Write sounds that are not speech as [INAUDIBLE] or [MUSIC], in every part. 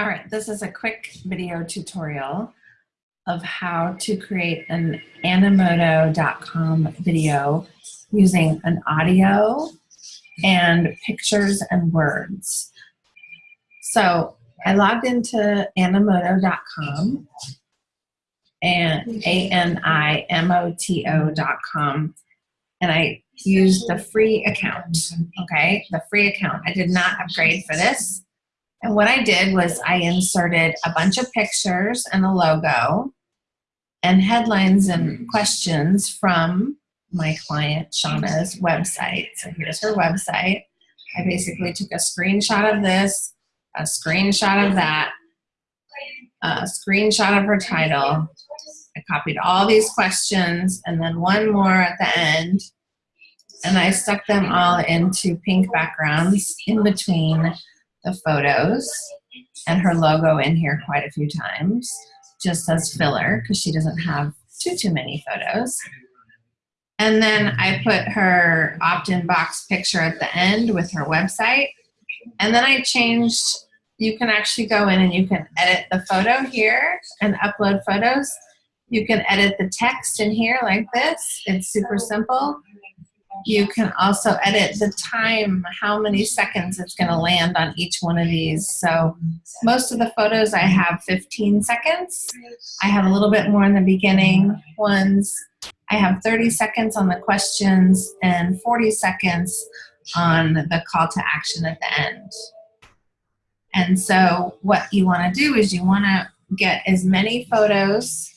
All right, this is a quick video tutorial of how to create an animoto.com video using an audio and pictures and words. So I logged into animoto.com and A-N-I-M-O-T-O.com and I used the free account, okay? The free account. I did not upgrade for this. And what I did was I inserted a bunch of pictures and a logo and headlines and hmm. questions from my client Shauna's website. So here's her website. I basically took a screenshot of this, a screenshot of that, a screenshot of her title. I copied all these questions and then one more at the end. And I stuck them all into pink backgrounds in between the photos and her logo in here quite a few times, just as filler, because she doesn't have too, too many photos. And then I put her opt-in box picture at the end with her website. And then I changed, you can actually go in and you can edit the photo here and upload photos. You can edit the text in here like this. It's super simple. You can also edit the time, how many seconds it's going to land on each one of these. So most of the photos I have 15 seconds. I have a little bit more in the beginning ones. I have 30 seconds on the questions and 40 seconds on the call to action at the end. And so what you want to do is you want to get as many photos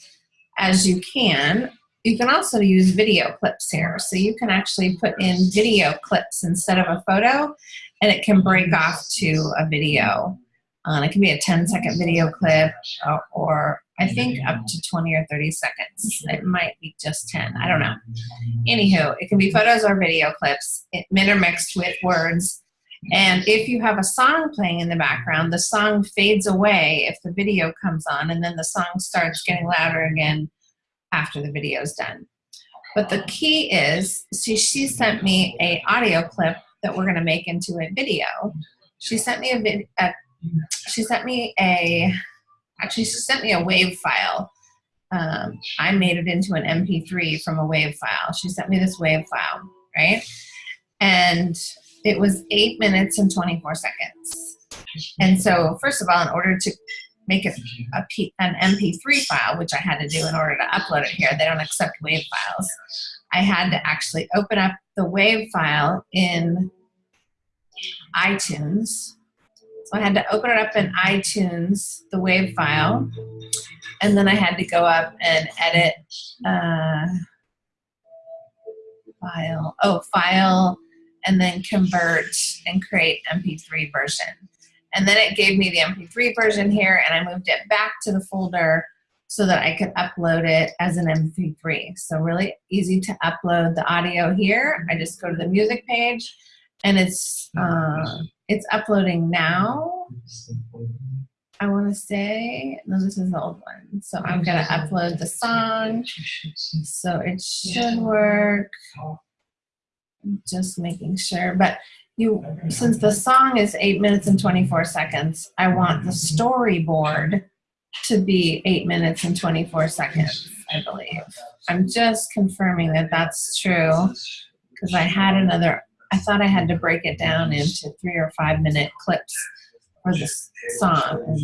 as you can you can also use video clips here. So you can actually put in video clips instead of a photo and it can break off to a video. Um, it can be a 10 second video clip or, or, I think up to 20 or 30 seconds. It might be just 10, I don't know. Anywho, it can be photos or video clips it, intermixed with words. And if you have a song playing in the background, the song fades away if the video comes on and then the song starts getting louder again after the video is done. But the key is, see, she sent me a audio clip that we're going to make into a video. She sent me a video. She sent me a. Actually, she sent me a wave file. Um, I made it into an MP3 from a wave file. She sent me this wave file, right? And it was eight minutes and 24 seconds. And so, first of all, in order to make it an MP3 file, which I had to do in order to upload it here. They don't accept WAV files. I had to actually open up the WAV file in iTunes. So I had to open it up in iTunes, the WAV file, and then I had to go up and edit uh, file, oh, file, and then convert and create MP3 version. And then it gave me the MP3 version here and I moved it back to the folder so that I could upload it as an MP3. So really easy to upload the audio here. I just go to the music page and it's, uh, it's uploading now. I want to say, no, this is the old one. So I'm going to upload the song. So it should work. Just making sure. But you since the song is eight minutes and 24 seconds i want the storyboard to be eight minutes and 24 seconds i believe. I'm just confirming that that's true because i had another i thought i had to break it down into three or five minute clips for the song.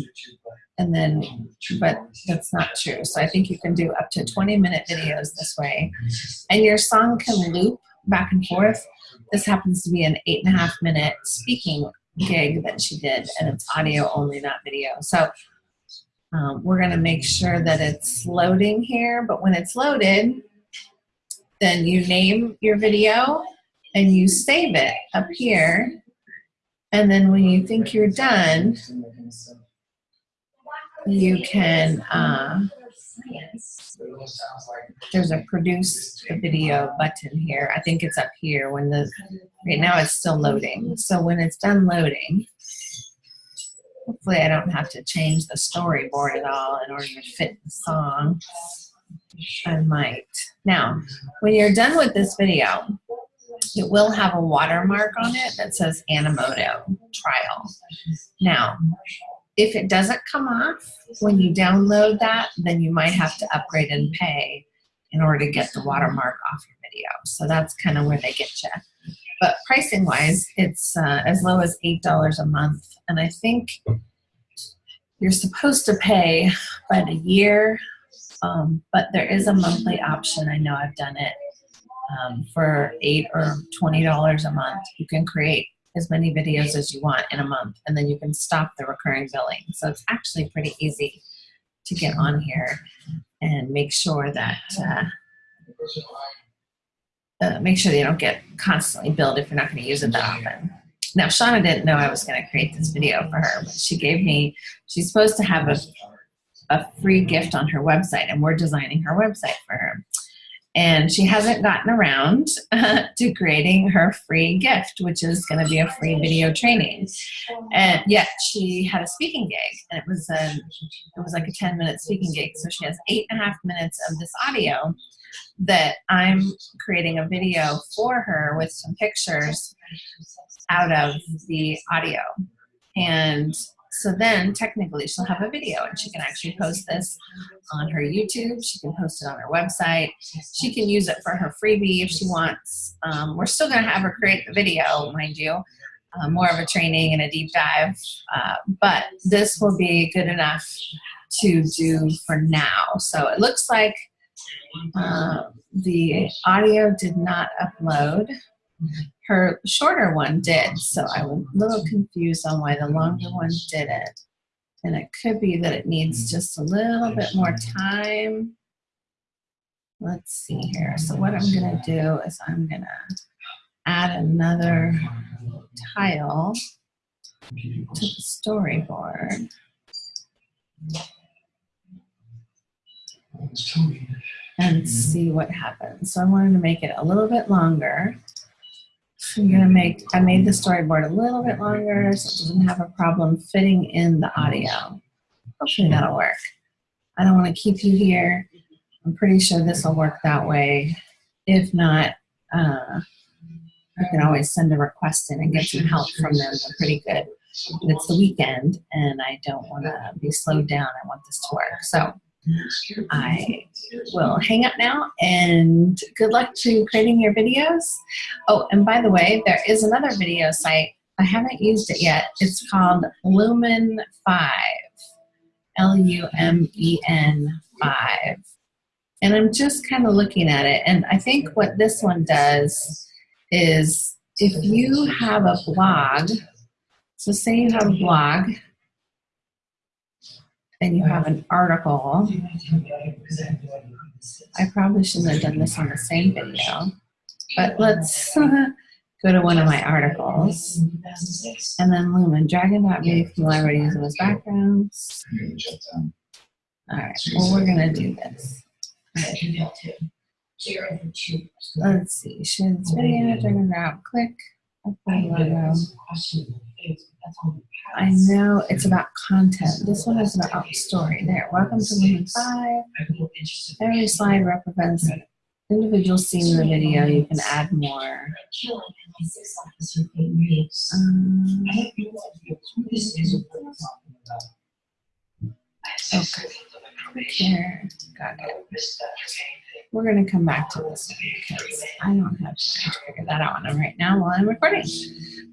And, then but that's not true. So i think you can do up to 20 minute videos this way. And your song can loop back and forth this happens to be an eight and a half minute speaking gig that she did, and it's audio only, not video. So um, we're going to make sure that it's loading here, but when it's loaded, then you name your video and you save it up here. And then when you think you're done, you can uh, there's a produce the video button here. I think it's up here when the, right now it's still loading. So when it's done loading, hopefully I don't have to change the storyboard at all in order to fit the song. I might. Now, when you're done with this video, it will have a watermark on it that says Animoto trial. Now, if it doesn't come off when you download that, then you might have to upgrade and pay in order to get the watermark off your video. So that's kind of where they get you. But pricing wise, it's uh, as low as $8 a month. And I think you're supposed to pay by the year, um, but there is a monthly option. I know I've done it um, for eight or $20 a month. You can create as many videos as you want in a month and then you can stop the recurring billing. So it's actually pretty easy to get on here and make sure that uh, uh, make sure they don't get constantly billed if you're not going to use it that often. Now, Shauna didn't know I was going to create this video for her, but she gave me, she's supposed to have a, a free gift on her website, and we're designing her website for her. And she hasn't gotten around [LAUGHS] to creating her free gift, which is going to be a free video training. And yet she had a speaking gig, and it was a, it was like a 10 minute speaking gig. So she has eight and a half minutes of this audio that I'm creating a video for her with some pictures out of the audio. And so then technically she'll have a video and she can actually post this on her YouTube. She can post it on her website. She can use it for her freebie if she wants. Um, we're still going to have her create the video, mind you, uh, more of a training and a deep dive. Uh, but this will be good enough to do for now. So it looks like uh, the audio did not upload. Her shorter one did, so I was a little confused on why the longer one didn't. And it could be that it needs hmm. just a little bit more time. Let's see here. So what I'm gonna do is I'm gonna add another tile to the storyboard and see what happens. So I wanted to make it a little bit longer. I'm gonna make, I made the storyboard a little bit longer so it doesn't have a problem fitting in the audio. Hopefully that'll work. I don't wanna keep you here. I'm pretty sure this will work that way. If not, uh, you can always send a request in and get some help from them. They're pretty good. It's the weekend and I don't wanna be slowed down. I want this to work. So I will hang up now and good luck to creating your videos. Oh, and by the way, there is another video site. I haven't used it yet. It's called Lumen 5, L-U-M-E-N 5. And I'm just kind of looking at it. And I think what this one does is if you have a blog, so say you have a blog and you have an article. I probably shouldn't have done this on the same video, but let's [LAUGHS] go to one of my articles and then Lumen, Dragon.me if you already use them as backgrounds. All right, well, we're gonna do this. Let's see, share this video, Dragon grab, click, upload logo. I know it's about content. This one is about story. There. Welcome to Lumen 5. Every slide represents an individual scene in the video. You can add more. Um, okay. Here. Got it. We're going to come back to this because I don't have time to figure that out right now while I'm recording.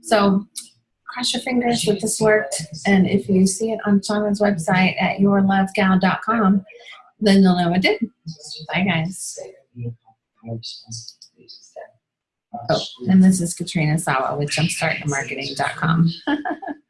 So cross your fingers that this worked. And if you see it on Shauna's website at yourlovegal.com, then you'll know it did. Bye, guys. Oh, and this is Katrina Sawa with jumpstartmarketing.com. [LAUGHS]